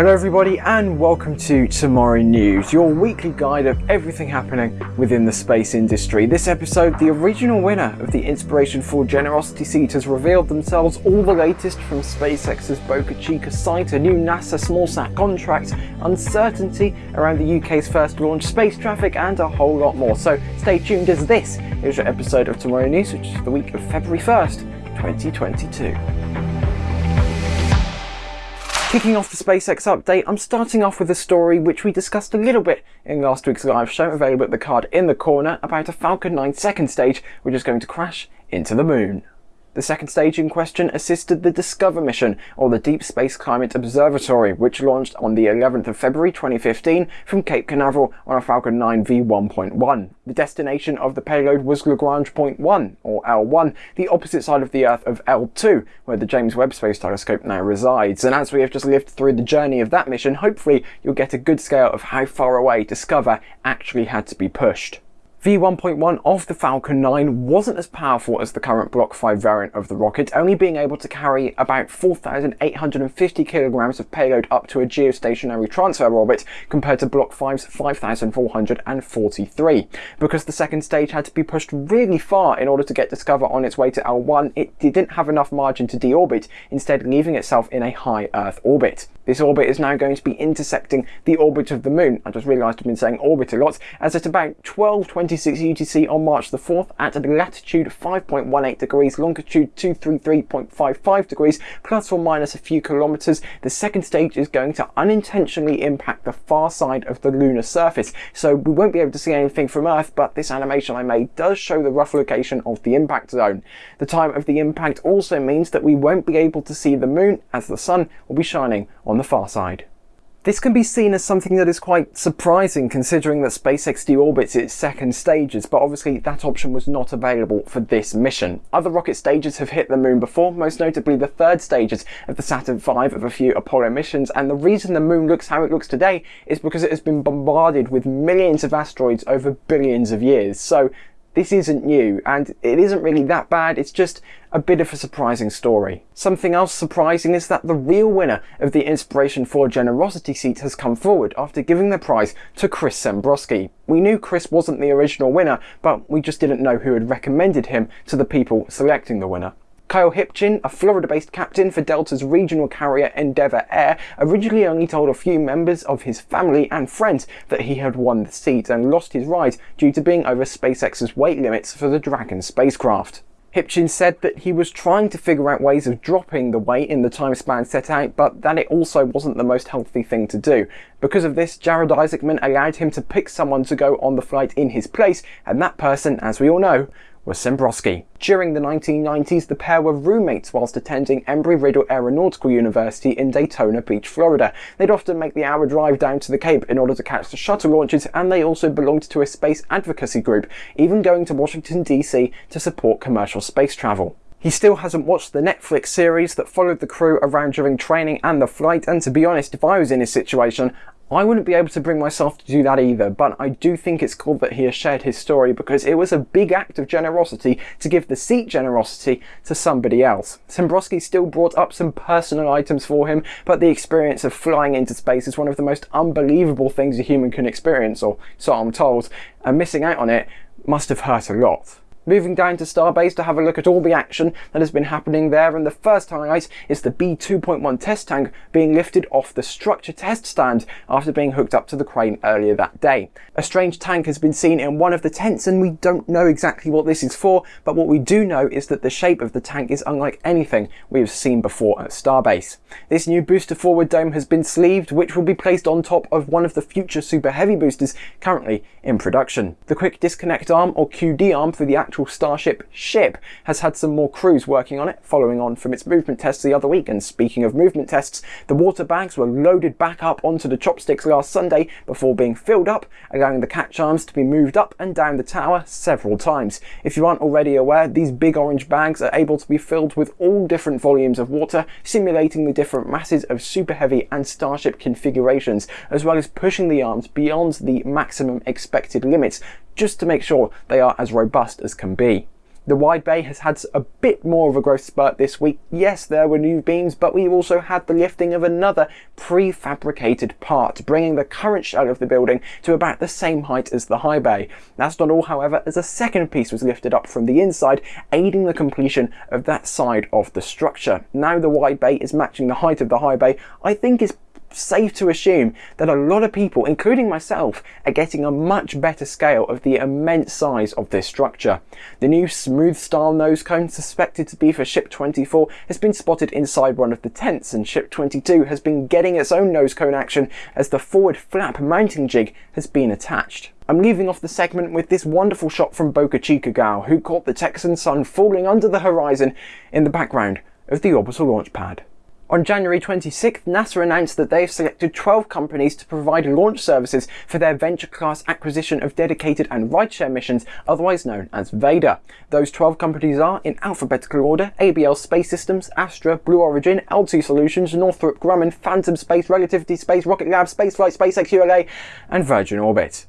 Hello everybody and welcome to Tomorrow News, your weekly guide of everything happening within the space industry. This episode, the original winner of the Inspiration 4 Generosity seat has revealed themselves all the latest from SpaceX's Boca Chica site, a new NASA smallsat contract, uncertainty around the UK's first launch, space traffic and a whole lot more. So stay tuned as this is your episode of Tomorrow News, which is the week of February 1st, 2022. Kicking off the SpaceX update, I'm starting off with a story which we discussed a little bit in last week's live show, available at the card in the corner, about a Falcon 9 second stage which is going to crash into the moon. The second stage in question assisted the DSCOVR mission, or the Deep Space Climate Observatory, which launched on the 11th of February 2015 from Cape Canaveral on a Falcon 9 V1.1. The destination of the payload was Lagrange Point 1, or L1, the opposite side of the Earth of L2, where the James Webb Space Telescope now resides. And as we have just lived through the journey of that mission, hopefully you'll get a good scale of how far away DSCOVR actually had to be pushed. V1.1 of the Falcon 9 wasn't as powerful as the current Block 5 variant of the rocket, only being able to carry about 4,850 kilograms of payload up to a geostationary transfer orbit compared to Block 5's 5,443. Because the second stage had to be pushed really far in order to get DSCOVR on its way to L1, it didn't have enough margin to deorbit, instead leaving itself in a high Earth orbit. This orbit is now going to be intersecting the orbit of the moon. I just realised I've been saying orbit a lot, as at about 1226 UTC on March the 4th at latitude 5.18 degrees, longitude 233.55 degrees, plus or minus a few kilometres, the second stage is going to unintentionally impact the far side of the lunar surface. So we won't be able to see anything from Earth, but this animation I made does show the rough location of the impact zone. The time of the impact also means that we won't be able to see the moon as the sun will be shining on the far side. This can be seen as something that is quite surprising considering that SpaceX deorbits its second stages, but obviously that option was not available for this mission. Other rocket stages have hit the moon before, most notably the third stages of the Saturn V of a few Apollo missions, and the reason the moon looks how it looks today is because it has been bombarded with millions of asteroids over billions of years. So this isn't new, and it isn't really that bad, it's just a bit of a surprising story. Something else surprising is that the real winner of the Inspiration 4 Generosity seat has come forward after giving the prize to Chris Sembroski. We knew Chris wasn't the original winner, but we just didn't know who had recommended him to the people selecting the winner. Kyle Hippchen, a Florida-based captain for Delta's regional carrier Endeavor Air, originally only told a few members of his family and friends that he had won the seat and lost his ride due to being over SpaceX's weight limits for the Dragon spacecraft. Hippchen said that he was trying to figure out ways of dropping the weight in the time span set out, but that it also wasn't the most healthy thing to do. Because of this, Jared Isaacman allowed him to pick someone to go on the flight in his place, and that person, as we all know, was Sembroski. During the 1990s, the pair were roommates whilst attending Embry-Riddle Aeronautical University in Daytona Beach, Florida. They'd often make the hour drive down to the Cape in order to catch the shuttle launches, and they also belonged to a space advocacy group, even going to Washington DC to support commercial space travel. He still hasn't watched the Netflix series that followed the crew around during training and the flight, and to be honest, if I was in his situation, I wouldn't be able to bring myself to do that either, but I do think it's cool that he has shared his story because it was a big act of generosity to give the seat generosity to somebody else. Sembroski still brought up some personal items for him, but the experience of flying into space is one of the most unbelievable things a human can experience, or so I'm told, and missing out on it must have hurt a lot. Moving down to Starbase to have a look at all the action that has been happening there and the first highlight is the B2.1 test tank being lifted off the structure test stand after being hooked up to the crane earlier that day. A strange tank has been seen in one of the tents and we don't know exactly what this is for but what we do know is that the shape of the tank is unlike anything we have seen before at Starbase. This new booster forward dome has been sleeved which will be placed on top of one of the future super heavy boosters currently in production. The quick disconnect arm or QD arm for the actual Starship ship has had some more crews working on it, following on from its movement tests the other week. And speaking of movement tests, the water bags were loaded back up onto the chopsticks last Sunday before being filled up, allowing the catch arms to be moved up and down the tower several times. If you aren't already aware, these big orange bags are able to be filled with all different volumes of water, simulating the different masses of Super Heavy and Starship configurations, as well as pushing the arms beyond the maximum expected limits just to make sure they are as robust as can be. The wide bay has had a bit more of a growth spurt this week. Yes, there were new beams, but we also had the lifting of another prefabricated part, bringing the current shell of the building to about the same height as the high bay. That's not all, however, as a second piece was lifted up from the inside, aiding the completion of that side of the structure. Now the wide bay is matching the height of the high bay, I think is safe to assume that a lot of people, including myself, are getting a much better scale of the immense size of this structure. The new smooth style nose cone suspected to be for ship 24 has been spotted inside one of the tents and ship 22 has been getting its own nose cone action as the forward flap mounting jig has been attached. I'm leaving off the segment with this wonderful shot from Boca Chica Gal, who caught the Texan sun falling under the horizon in the background of the orbital launch pad. On January 26th, NASA announced that they have selected 12 companies to provide launch services for their venture class acquisition of dedicated and rideshare missions, otherwise known as VADR. Those 12 companies are, in alphabetical order, ABL Space Systems, Astra, Blue Origin, L2 Solutions, Northrop Grumman, Phantom Space, Relativity Space, Rocket Lab, Spaceflight, SpaceX ULA, and Virgin Orbit.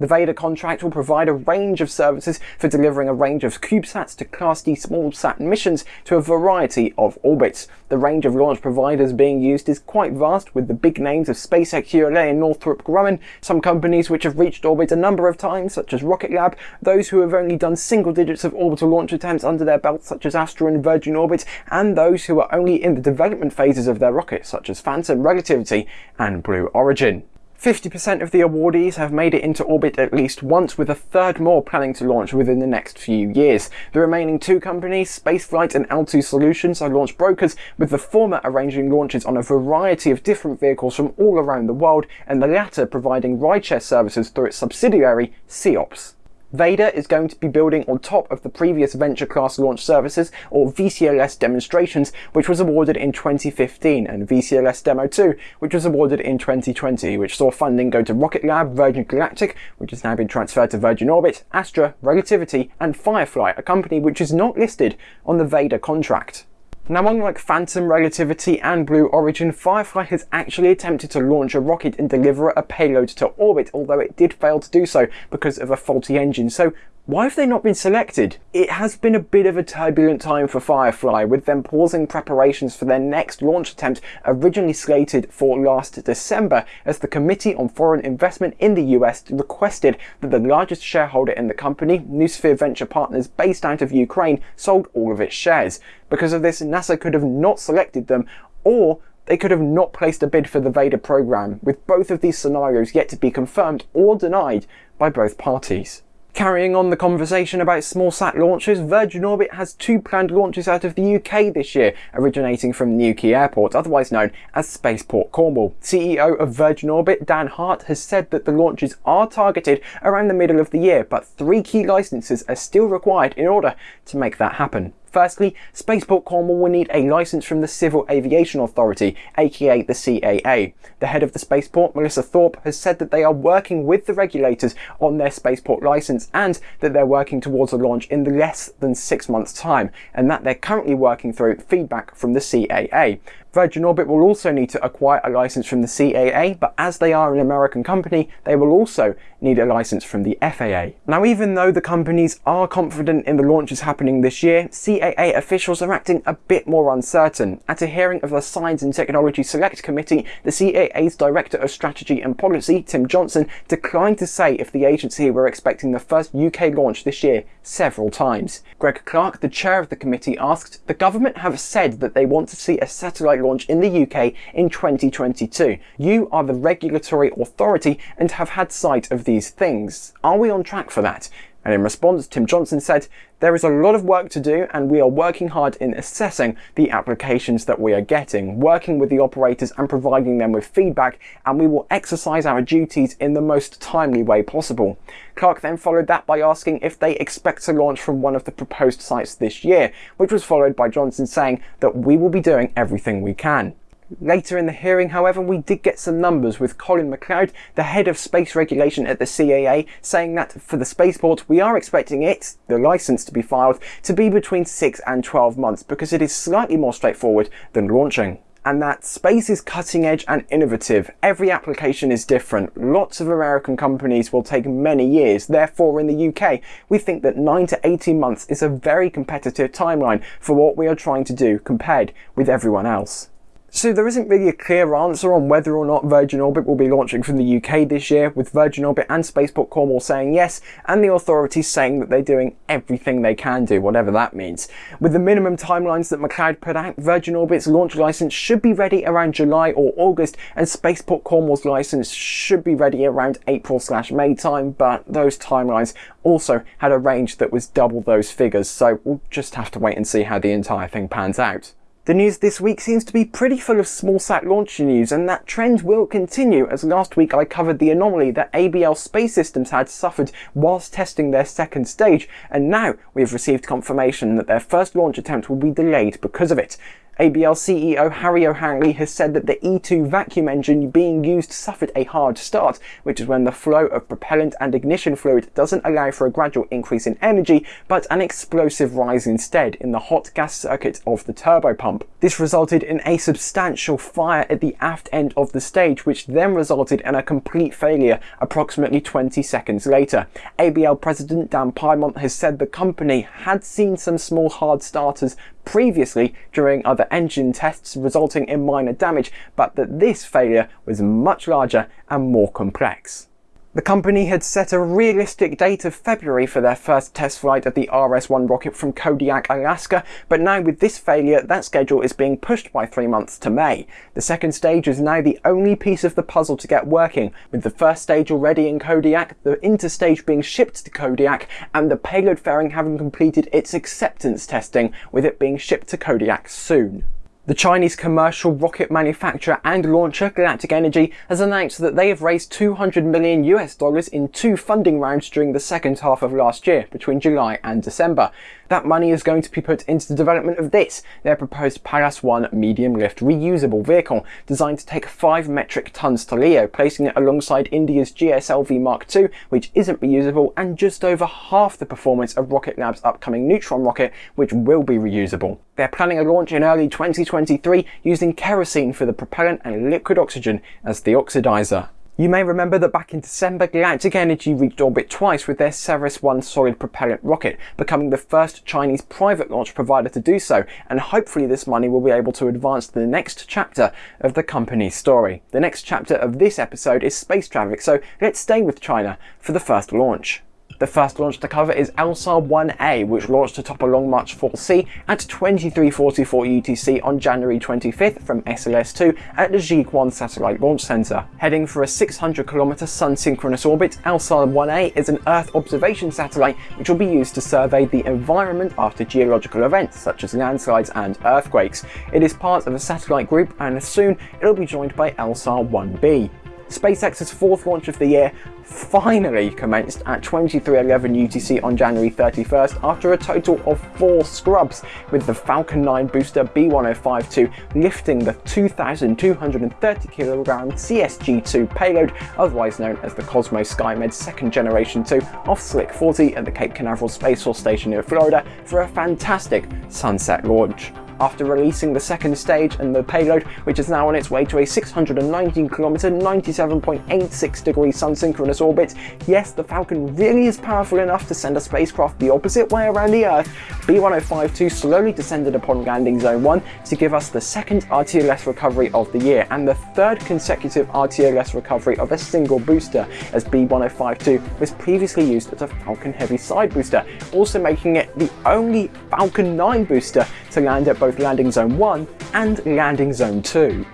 The VADR contract will provide a range of services for delivering a range of CubeSats to Class D smallsat missions to a variety of orbits. The range of launch providers being used is quite vast, with the big names of SpaceX ULA and Northrop Grumman, some companies which have reached orbit a number of times, such as Rocket Lab, those who have only done single digits of orbital launch attempts under their belt, such as Astra and Virgin Orbit, and those who are only in the development phases of their rockets, such as Phantom, Relativity, and Blue Origin. 50% of the awardees have made it into orbit at least once, with a third more planning to launch within the next few years. The remaining two companies, Spaceflight and L2 Solutions, are launch brokers, with the former arranging launches on a variety of different vehicles from all around the world, and the latter providing rideshare services through its subsidiary, SEOPS. VADR is going to be building on top of the previous Venture Class Launch Services, or VCLS demonstrations, which was awarded in 2015, and VCLS Demo 2, which was awarded in 2020, which saw funding go to Rocket Lab, Virgin Galactic, which has now been transferred to Virgin Orbit, Astra, Relativity, and Firefly, a company which is not listed on the VADR contract. Now unlike Phantom, Relativity and Blue Origin, Firefly has actually attempted to launch a rocket and deliver a payload to orbit, although it did fail to do so because of a faulty engine. So why have they not been selected? It has been a bit of a turbulent time for Firefly, with them pausing preparations for their next launch attempt originally slated for last December, as the Committee on Foreign Investment in the US requested that the largest shareholder in the company, Noosphere Venture Partners based out of Ukraine, sold all of its shares. Because of this, NASA could have not selected them, or they could have not placed a bid for the VADR program, with both of these scenarios yet to be confirmed or denied by both parties. Carrying on the conversation about small sat launches, Virgin Orbit has two planned launches out of the UK this year, originating from Newquay Airport, otherwise known as Spaceport Cornwall. CEO of Virgin Orbit, Dan Hart, has said that the launches are targeted around the middle of the year, but three key licenses are still required in order to make that happen. Firstly, Spaceport Cornwall will need a license from the Civil Aviation Authority, aka the CAA. The head of the spaceport, Melissa Thorpe, has said that they are working with the regulators on their spaceport license and that they're working towards a launch in less than six months' time, and that they're currently working through feedback from the CAA. Virgin Orbit will also need to acquire a license from the CAA, but as they are an American company, they will also need a license from the FAA. Now, even though the companies are confident in the launches happening this year, CAA officials are acting a bit more uncertain. At a hearing of the Science and Technology Select Committee, the CAA's Director of Strategy and Policy, Tim Johnson, declined to say if the agency were expecting the first UK launch this year several times. Greg Clark, the chair of the committee, asked, The government have said that they want to see a satellite launch in the UK in 2022. You are the regulatory authority and have had sight of these things. Are we on track for that? And in response, Tim Johnson said, There is a lot of work to do, and we are working hard in assessing the applications that we are getting, working with the operators and providing them with feedback, and we will exercise our duties in the most timely way possible. Clark then followed that by asking if they expect to launch from one of the proposed sites this year, which was followed by Johnson saying that we will be doing everything we can. Later in the hearing, however, we did get some numbers with Colin McLeod, the head of space regulation at the CAA, saying that for the spaceport, we are expecting it, the license to be filed, to be between 6 and 12 months because it is slightly more straightforward than launching. and that space is cutting edge and innovative. Every application is different. Lots of American companies will take many years. Therefore, in the UK, we think that 9 to 18 months is a very competitive timeline for what we are trying to do compared with everyone else. So there isn't really a clear answer on whether or not Virgin Orbit will be launching from the UK this year, with Virgin Orbit and Spaceport Cornwall saying yes, and the authorities saying that they're doing everything they can do, whatever that means. With the minimum timelines that McLeod put out, Virgin Orbit's launch license should be ready around July or August, and Spaceport Cornwall's license should be ready around April slash May time, but those timelines also had a range that was double those figures, so we'll just have to wait and see how the entire thing pans out. The news this week seems to be pretty full of smallsat launch news and that trend will continue as last week I covered the anomaly that ABL Space Systems had suffered whilst testing their second stage and now we've received confirmation that their first launch attempt will be delayed because of it. ABL CEO Harry O'Hanley has said that the E2 vacuum engine being used suffered a hard start, which is when the flow of propellant and ignition fluid doesn't allow for a gradual increase in energy, but an explosive rise instead in the hot gas circuit of the turbo pump. This resulted in a substantial fire at the aft end of the stage, which then resulted in a complete failure approximately 20 seconds later. ABL President Dan Piemont has said the company had seen some small hard starters previously during other engine tests resulting in minor damage, but that this failure was much larger and more complex. The company had set a realistic date of February for their first test flight of the RS-1 rocket from Kodiak, Alaska, but now with this failure, that schedule is being pushed by three months to May. The second stage is now the only piece of the puzzle to get working, with the first stage already in Kodiak, the interstage being shipped to Kodiak, and the payload fairing having completed its acceptance testing, with it being shipped to Kodiak soon. The Chinese commercial rocket manufacturer and launcher Galactic Energy has announced that they have raised 200 million US dollars in two funding rounds during the second half of last year, between July and December. That money is going to be put into the development of this, their proposed Pallas 1 medium lift reusable vehicle, designed to take 5 metric tons to LEO, placing it alongside India's GSLV Mark II, which isn't reusable, and just over half the performance of Rocket Lab's upcoming Neutron rocket, which will be reusable. They're planning a launch in early 2023 using kerosene for the propellant and liquid oxygen as the oxidizer. You may remember that back in December, Galactic Energy reached orbit twice with their Ceres 1 solid propellant rocket, becoming the first Chinese private launch provider to do so, and hopefully this money will be able to advance the next chapter of the company's story. The next chapter of this episode is space traffic, so let's stay with China for the first launch. The first launch to cover is L-SAR 1A, which launched atop a Long March 4C at 2344 UTC on January 25th from SLS-2 at the Jiuquan Satellite Launch Center. Heading for a 600 km sun-synchronous orbit, L-SAR 1A is an Earth observation satellite which will be used to survey the environment after geological events such as landslides and earthquakes. It is part of a satellite group and soon it'll be joined by L-SAR 1B. SpaceX's fourth launch of the year finally commenced at 2311 UTC on January 31st after a total of four scrubs, with the Falcon 9 booster B1052 lifting the 2,230 kg CSG-2 payload, otherwise known as the Cosmos SkyMed second generation 2 off Slick 40 at the Cape Canaveral Space Force Station in Florida for a fantastic sunset launch after releasing the second stage and the payload, which is now on its way to a 619 km, 97.86 degree sun-synchronous orbit. Yes, the Falcon really is powerful enough to send a spacecraft the opposite way around the Earth. B1052 slowly descended upon landing zone 1 to give us the second RTLS recovery of the year and the third consecutive RTLS recovery of a single booster, as B1052 was previously used as a Falcon Heavy side booster, also making it the only Falcon 9 booster to land at both Landing Zone 1 and Landing Zone 2.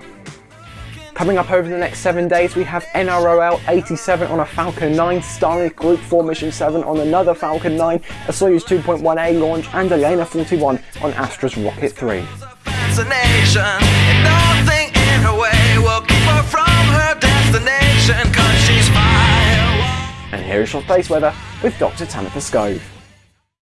Coming up over the next 7 days we have NROL 87 on a Falcon 9, Starlink Group 4 Mission 7 on another Falcon 9, a Soyuz 2.1A launch and ELaNa 41 on Astra's Rocket 3. And here is your space weather with Dr. Tamitha Skov.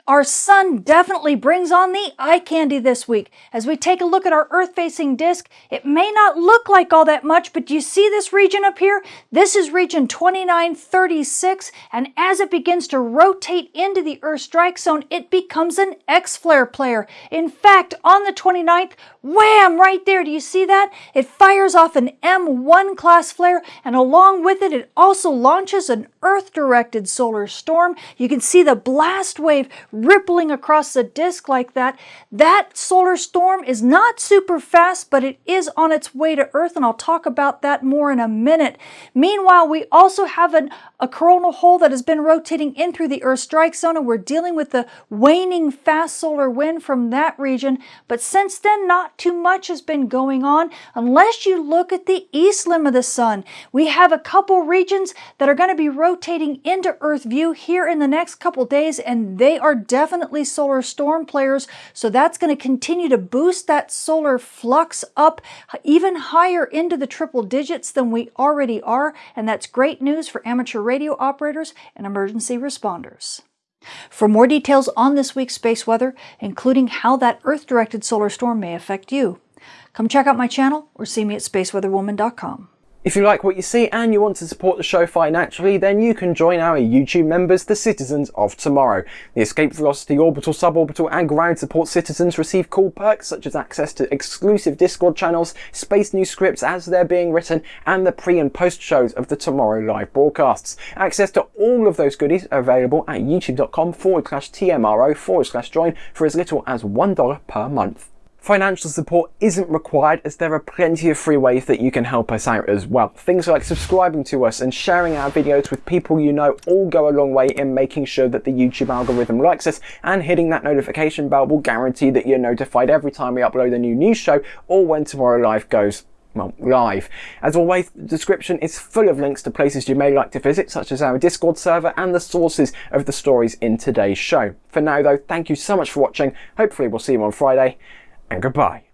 Our sun definitely brings on the eye candy this week. As we take a look at our Earth-facing disk, it may not look like all that much, but do you see this region up here? This is region 2936, and as it begins to rotate into the Earth strike zone, it becomes an X-flare player. In fact, on the 29th, wham, right there, do you see that? It fires off an M1 class flare, and along with it, it also launches an Earth-directed solar storm. You can see the blast wave rippling across the disk like that. That solar storm is not super fast, but it is on its way to Earth, and I'll talk about that more in a minute. Meanwhile, we also have an, a coronal hole that has been rotating in through the Earth strike zone, and we're dealing with the waning fast solar wind from that region. But since then, not too much has been going on, unless you look at the east limb of the sun. We have a couple regions that are going to be rotating into Earth view here in the next couple days, and they are definitely solar storm players. So that's going to continue to boost that solar flux up even higher into the triple digits than we already are. And that's great news for amateur radio operators and emergency responders. For more details on this week's space weather, including how that Earth-directed solar storm may affect you, come check out my channel or see me at spaceweatherwoman.com. If you like what you see and you want to support the show financially, then you can join our YouTube members, the Citizens of Tomorrow. The Escape Velocity Orbital, Suborbital and Ground Support citizens receive cool perks such as access to exclusive Discord channels, space news scripts as they're being written, and the pre and post shows of the Tomorrow live broadcasts. Access to all of those goodies are available at youtube.com forward slash TMRO forward slash join for as little as $1 per month. Financial support isn't required as there are plenty of free ways that you can help us out as well. Things like subscribing to us and sharing our videos with people you know all go a long way in making sure that the YouTube algorithm likes us and hitting that notification bell will guarantee that you're notified every time we upload a new news show or when Tomorrow Live goes well, live. As always, the description is full of links to places you may like to visit, such as our Discord server and the sources of the stories in today's show. For now though, thank you so much for watching. Hopefully we'll see you on Friday and goodbye.